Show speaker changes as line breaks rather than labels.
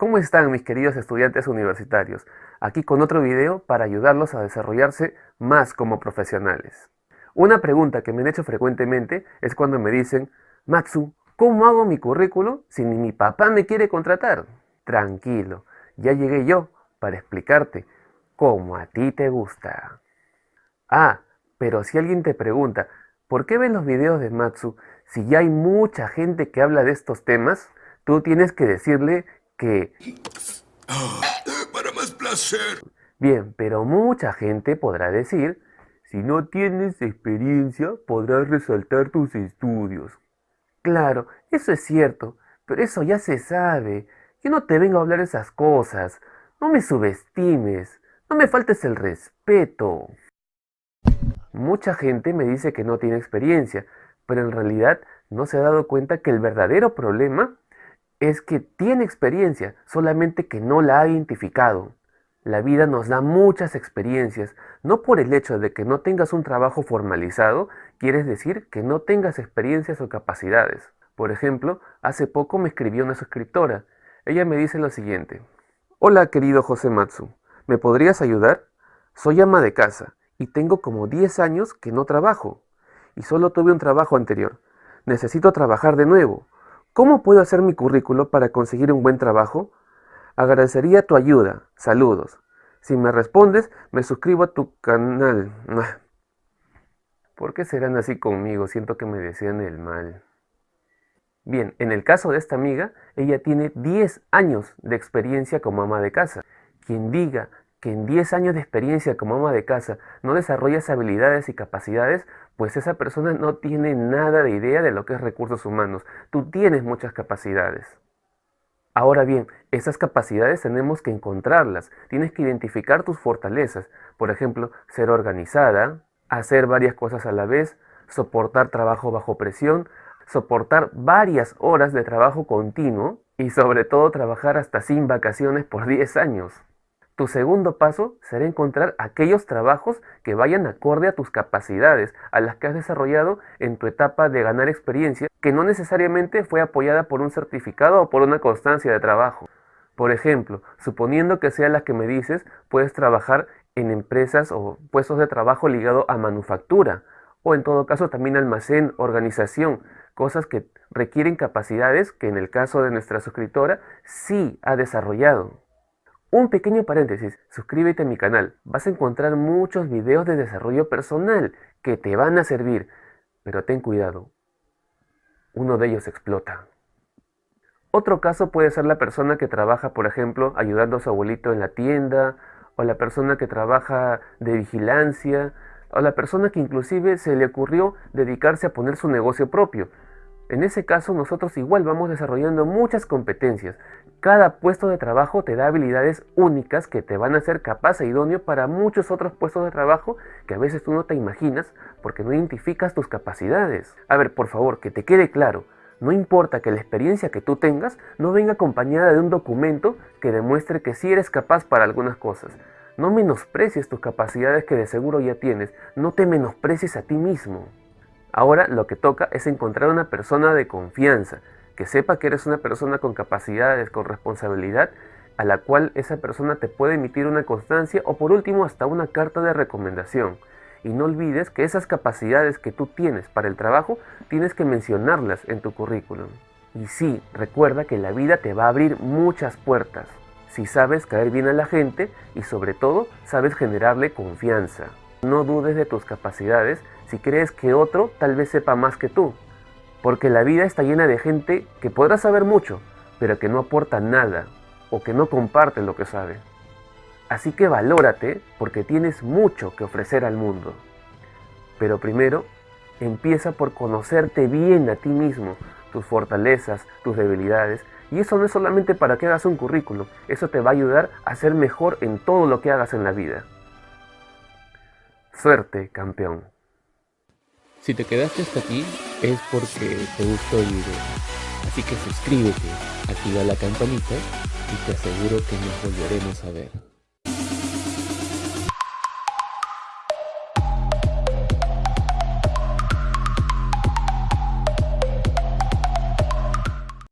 ¿Cómo están mis queridos estudiantes universitarios? Aquí con otro video para ayudarlos a desarrollarse más como profesionales. Una pregunta que me han hecho frecuentemente es cuando me dicen, Matsu, ¿cómo hago mi currículo si ni mi papá me quiere contratar? Tranquilo, ya llegué yo para explicarte cómo a ti te gusta. Ah, pero si alguien te pregunta, ¿por qué ven los videos de Matsu si ya hay mucha gente que habla de estos temas? Tú tienes que decirle que...
Para más placer.
Bien, pero mucha gente podrá decir, si no tienes experiencia, podrás resaltar tus estudios. Claro, eso es cierto, pero eso ya se sabe. Yo no te vengo a hablar esas cosas. No me subestimes. No me faltes el respeto. Mucha gente me dice que no tiene experiencia, pero en realidad no se ha dado cuenta que el verdadero problema es que tiene experiencia, solamente que no la ha identificado. La vida nos da muchas experiencias, no por el hecho de que no tengas un trabajo formalizado, quieres decir que no tengas experiencias o capacidades. Por ejemplo, hace poco me escribió una suscriptora. Ella me dice lo siguiente. Hola querido José Matsu, ¿me podrías ayudar? Soy ama de casa y tengo como 10 años que no trabajo y solo tuve un trabajo anterior. Necesito trabajar de nuevo. ¿Cómo puedo hacer mi currículo para conseguir un buen trabajo? Agradecería tu ayuda. Saludos. Si me respondes, me suscribo a tu canal. ¿Por qué serán así conmigo? Siento que me desean el mal. Bien, en el caso de esta amiga, ella tiene 10 años de experiencia como ama de casa. Quien diga que en 10 años de experiencia como ama de casa no desarrollas habilidades y capacidades, pues esa persona no tiene nada de idea de lo que es recursos humanos. Tú tienes muchas capacidades. Ahora bien, esas capacidades tenemos que encontrarlas. Tienes que identificar tus fortalezas. Por ejemplo, ser organizada, hacer varias cosas a la vez, soportar trabajo bajo presión, soportar varias horas de trabajo continuo y sobre todo trabajar hasta sin vacaciones por 10 años. Tu segundo paso será encontrar aquellos trabajos que vayan acorde a tus capacidades, a las que has desarrollado en tu etapa de ganar experiencia, que no necesariamente fue apoyada por un certificado o por una constancia de trabajo. Por ejemplo, suponiendo que sea la que me dices, puedes trabajar en empresas o puestos de trabajo ligado a manufactura, o en todo caso también almacén, organización, cosas que requieren capacidades que en el caso de nuestra suscriptora sí ha desarrollado. Un pequeño paréntesis, suscríbete a mi canal, vas a encontrar muchos videos de desarrollo personal que te van a servir, pero ten cuidado, uno de ellos explota. Otro caso puede ser la persona que trabaja, por ejemplo, ayudando a su abuelito en la tienda, o la persona que trabaja de vigilancia, o la persona que inclusive se le ocurrió dedicarse a poner su negocio propio. En ese caso nosotros igual vamos desarrollando muchas competencias. Cada puesto de trabajo te da habilidades únicas que te van a hacer capaz e idóneo para muchos otros puestos de trabajo que a veces tú no te imaginas porque no identificas tus capacidades. A ver, por favor, que te quede claro, no importa que la experiencia que tú tengas no venga acompañada de un documento que demuestre que sí eres capaz para algunas cosas. No menosprecies tus capacidades que de seguro ya tienes, no te menosprecies a ti mismo. Ahora lo que toca es encontrar una persona de confianza, que sepa que eres una persona con capacidades, con responsabilidad, a la cual esa persona te puede emitir una constancia o por último hasta una carta de recomendación. Y no olvides que esas capacidades que tú tienes para el trabajo, tienes que mencionarlas en tu currículum. Y sí, recuerda que la vida te va a abrir muchas puertas, si sabes caer bien a la gente y sobre todo sabes generarle confianza. No dudes de tus capacidades si crees que otro tal vez sepa más que tú. Porque la vida está llena de gente que podrá saber mucho, pero que no aporta nada o que no comparte lo que sabe. Así que valórate porque tienes mucho que ofrecer al mundo. Pero primero, empieza por conocerte bien a ti mismo, tus fortalezas, tus debilidades, y eso no es solamente para que hagas un currículo, eso te va a ayudar a ser mejor en todo lo que hagas en la vida. Suerte, campeón.
Si te quedaste hasta aquí es porque te gustó el video. Así que suscríbete, activa la campanita y te aseguro que nos volveremos a ver.